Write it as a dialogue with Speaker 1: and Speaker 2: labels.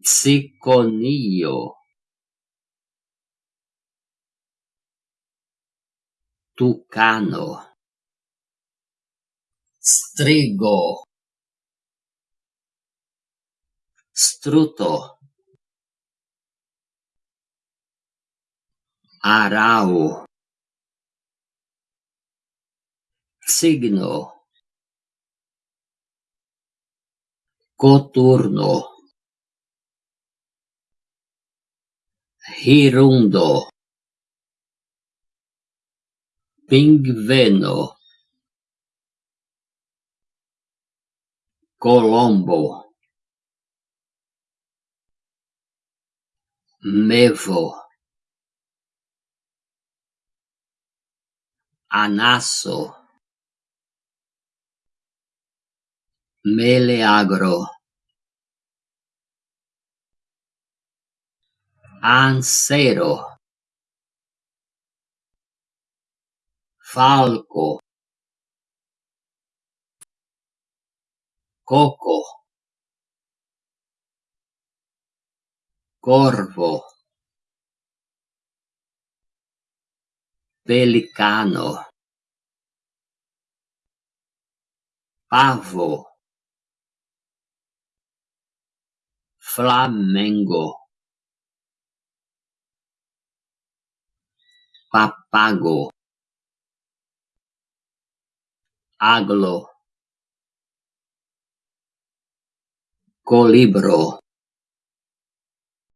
Speaker 1: psiconio. Tucano. Strigo. Struto. Arau. Signo. Coturno. Hirundo. Pingveno. Colombo. Mevo anaso meleagro ansero. Falco. Coco. Corvo. Pelicano. Pavo. Flamengo papago. Aglo. Colibro